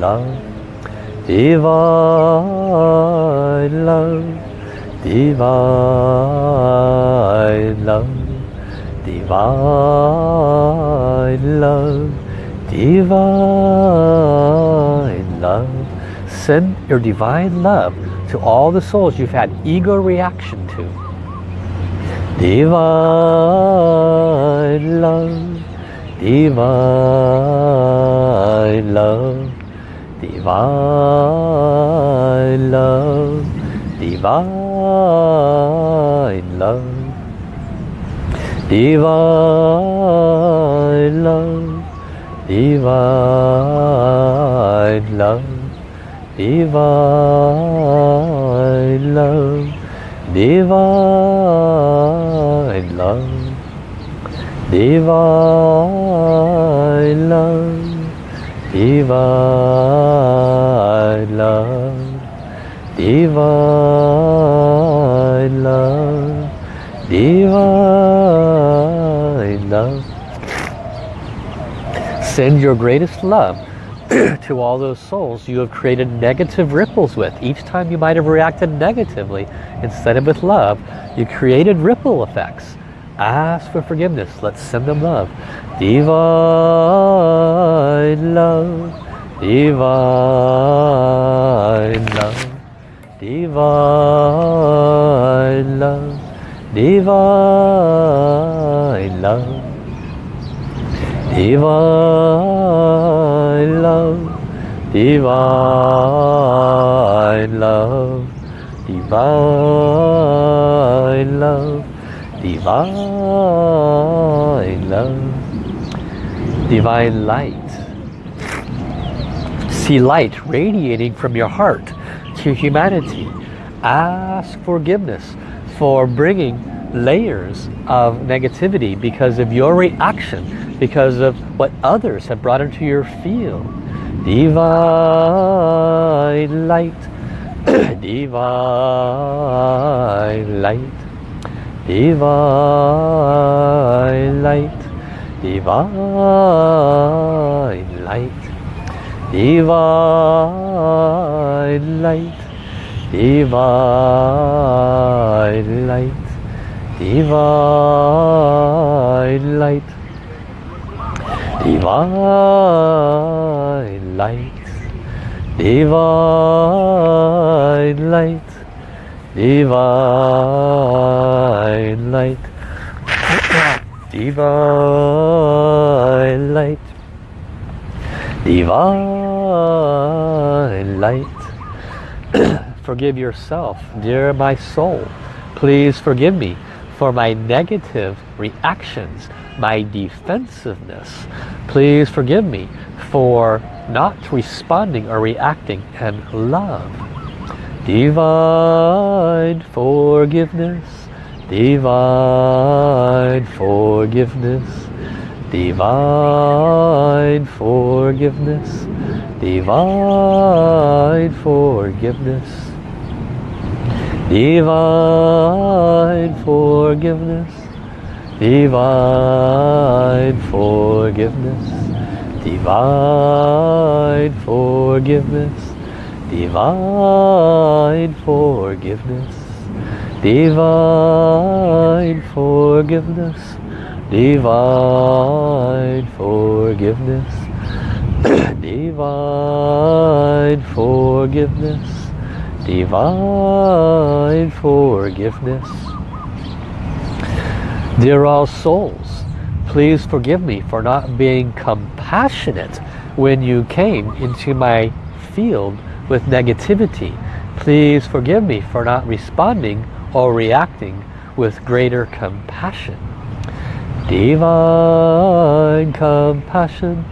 love, divine love, divine love, divine love, divine love. Send your divine love to all the souls you've had ego reaction to. Divine love, divine love, divine love, divine love, divine love, divine love, divine love, divine love, divine love, divine love, divine love, divine love. Send your greatest love to all those souls you have created negative ripples with. Each time you might have reacted negatively, instead of with love, you created ripple effects. Ask for forgiveness. Let's send them love. Divine love, divine love, divine love, divine love, divine divine love, divine love, divine love, divine light. See light radiating from your heart to humanity. Ask forgiveness for bringing layers of negativity because of your reaction, because of what others have brought into your field. Divine light, divine light, divine light, divine light, divine light, divine light, divine light, divine light, divine light, divine light, divine light, divine light. Forgive yourself, dear my soul. Please forgive me for my negative reactions, my defensiveness. Please forgive me for not responding or reacting and love. Divine forgiveness, divine forgiveness, divine forgiveness, divine forgiveness, divine forgiveness, divine forgiveness, divine forgiveness, divine forgiveness, divine forgiveness, divine forgiveness, divine forgiveness, divine forgiveness. Dear all souls, please forgive me for not being compassionate when you came into my field with negativity. Please forgive me for not responding or reacting with greater compassion. Divine compassion,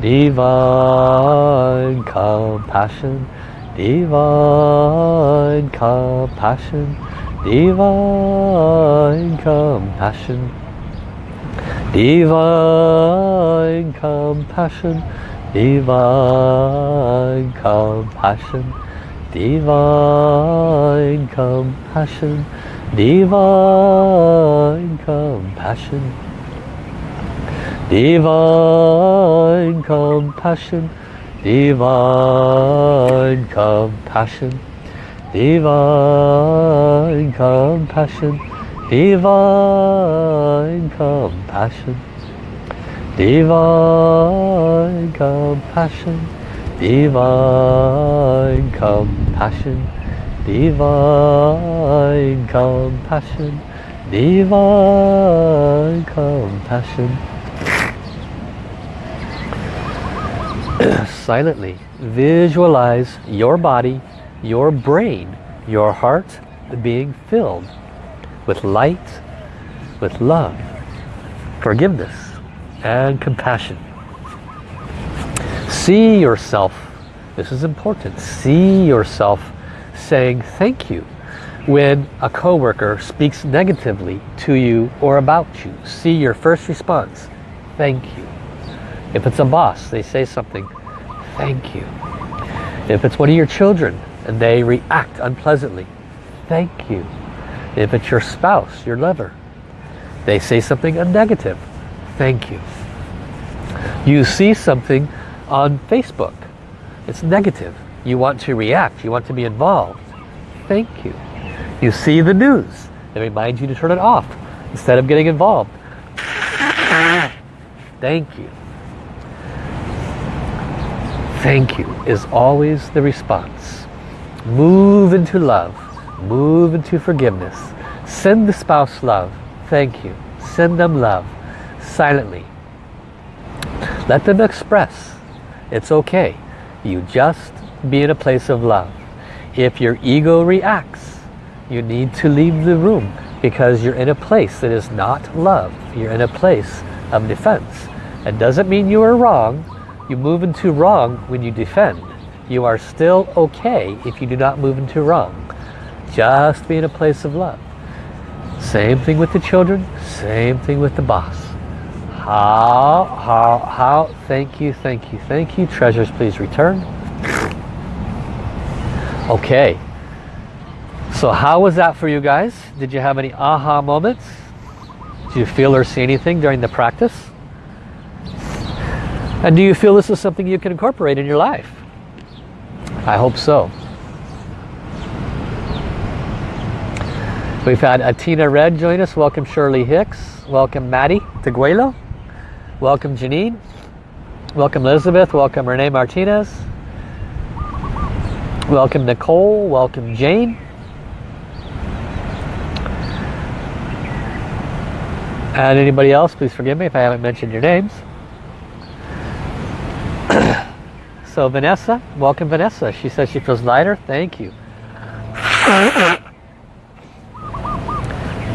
divine compassion, divine compassion, divine compassion, divine compassion, divine compassion, divine compassion, divine compassion divine compassion divine compassion divine compassion divine compassion. Divine compassion. Divine compassion. Divine compassion. Divine compassion. Silently visualize your body, your brain, your heart being filled with light, with love, forgiveness, and compassion. See yourself, this is important, see yourself saying thank you when a coworker speaks negatively to you or about you. See your first response, thank you. If it's a boss, they say something, thank you. If it's one of your children and they react unpleasantly, thank you. If it's your spouse, your lover, they say something negative, thank you. You see something on Facebook, it's negative. You want to react, you want to be involved, thank you. You see the news, it reminds you to turn it off instead of getting involved. Thank you thank you is always the response. Move into love. Move into forgiveness. Send the spouse love. Thank you. Send them love. Silently. Let them express. It's okay. You just be in a place of love. If your ego reacts, you need to leave the room because you're in a place that is not love. You're in a place of defense. It doesn't mean you are wrong. You move into wrong when you defend. You are still okay if you do not move into wrong. Just be in a place of love. Same thing with the children, same thing with the boss. How, how, how, thank you, thank you, thank you. Treasures, please return. Okay. So how was that for you guys? Did you have any aha moments? Did you feel or see anything during the practice? And do you feel this is something you can incorporate in your life? I hope so. We've had Atina Red join us. Welcome Shirley Hicks. Welcome Maddie Teguelo. Welcome Janine. Welcome Elizabeth. Welcome Renee Martinez. Welcome Nicole. Welcome Jane. And anybody else, please forgive me if I haven't mentioned your names. so Vanessa, welcome Vanessa. She says she feels lighter. Thank you.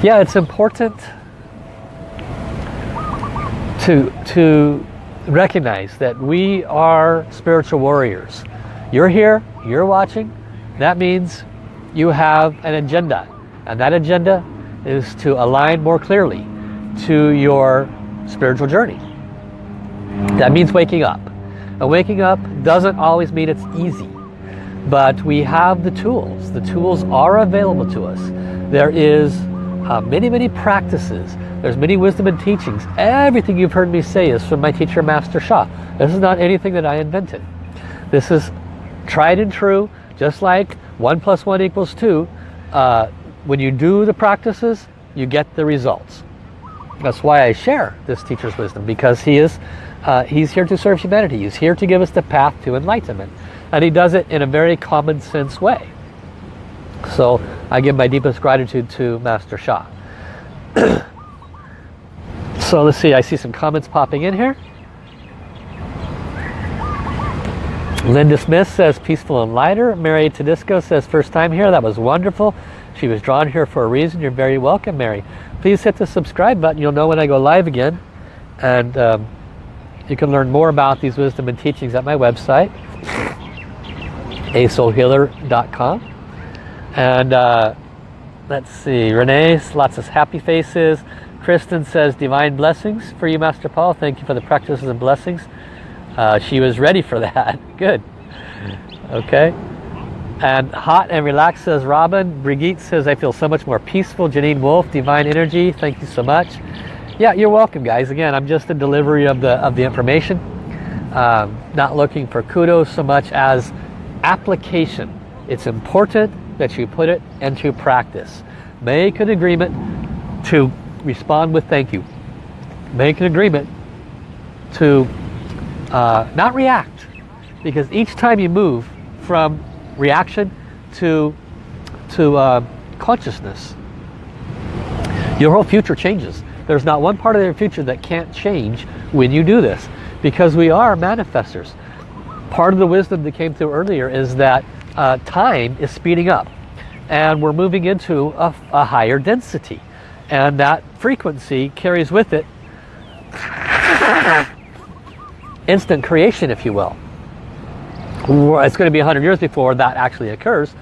yeah, it's important to, to recognize that we are spiritual warriors. You're here, you're watching. That means you have an agenda. And that agenda is to align more clearly to your spiritual journey. That means waking up. And waking up doesn't always mean it's easy. But we have the tools. The tools are available to us. There is uh, many, many practices. There's many wisdom and teachings. Everything you've heard me say is from my teacher, Master Sha. This is not anything that I invented. This is tried and true, just like 1 plus 1 equals 2. Uh, when you do the practices, you get the results. That's why I share this teacher's wisdom, because he is uh, he's here to serve humanity. He's here to give us the path to enlightenment. And he does it in a very common sense way. So I give my deepest gratitude to Master Sha. so let's see, I see some comments popping in here. Linda Smith says peaceful and lighter. Mary Tedisco says first time here. That was wonderful. She was drawn here for a reason. You're very welcome, Mary. Please hit the subscribe button. You'll know when I go live again. And um, You can learn more about these wisdom and teachings at my website, asoulhealer.com. And uh, let's see, Renee, lots of happy faces. Kristen says, divine blessings for you, Master Paul. Thank you for the practices and blessings. Uh, she was ready for that. Good. Okay. And hot and relaxed says Robin. Brigitte says, I feel so much more peaceful. Janine Wolf, divine energy. Thank you so much. Yeah, you're welcome, guys. Again, I'm just a delivery of the of the information. Um, not looking for kudos so much as application. It's important that you put it into practice. Make an agreement to respond with thank you. Make an agreement to uh, not react. Because each time you move from reaction to, to uh, consciousness, your whole future changes. There's not one part of your future that can't change when you do this. Because we are manifestors. Part of the wisdom that came through earlier is that uh, time is speeding up. And we're moving into a, a higher density. And that frequency carries with it instant creation, if you will. It's going to be 100 years before that actually occurs.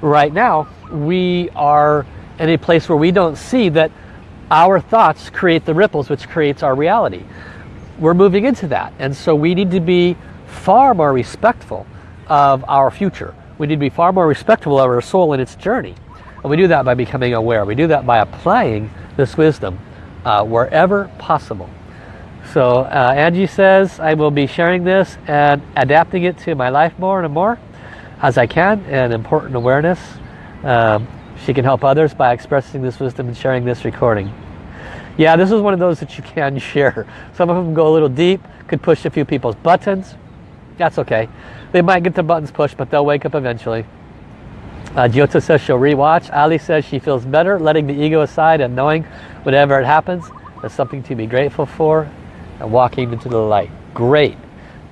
Right now, we are in a place where we don't see that our thoughts create the ripples which creates our reality. We're moving into that. And so we need to be far more respectful of our future. We need to be far more respectful of our soul in its journey. And we do that by becoming aware. We do that by applying this wisdom uh, wherever possible. So uh, Angie says, I will be sharing this and adapting it to my life more and more as I can and important awareness. Um, she can help others by expressing this wisdom and sharing this recording. Yeah, this is one of those that you can share. Some of them go a little deep, could push a few people's buttons. That's okay. They might get the buttons pushed, but they'll wake up eventually. Uh, says she'll rewatch. Ali says she feels better letting the ego aside and knowing whatever it happens, there's something to be grateful for and walking into the light. Great.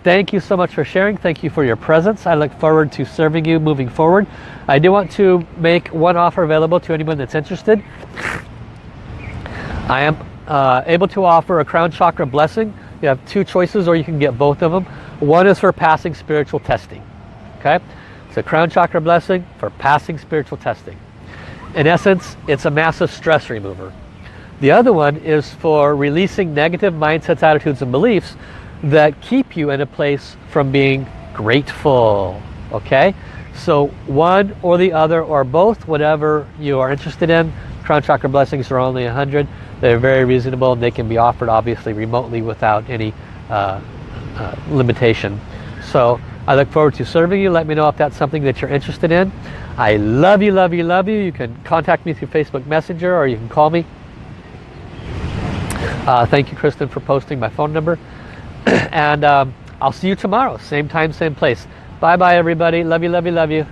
Thank you so much for sharing. Thank you for your presence. I look forward to serving you moving forward. I do want to make one offer available to anyone that's interested. I am uh, able to offer a crown chakra blessing. You have two choices or you can get both of them. One is for passing spiritual testing. Okay, It's a crown chakra blessing for passing spiritual testing. In essence, it's a massive stress remover. The other one is for releasing negative mindsets, attitudes, and beliefs that keep you in a place from being grateful. Okay? So one or the other or both, whatever you are interested in. Crown Chakra Blessings are only 100. They're very reasonable and they can be offered obviously remotely without any uh, uh, limitation. So I look forward to serving you. Let me know if that's something that you're interested in. I love you, love you, love you. You can contact me through Facebook Messenger or you can call me uh, thank you, Kristen, for posting my phone number. and um, I'll see you tomorrow. Same time, same place. Bye-bye, everybody. Love you, love you, love you.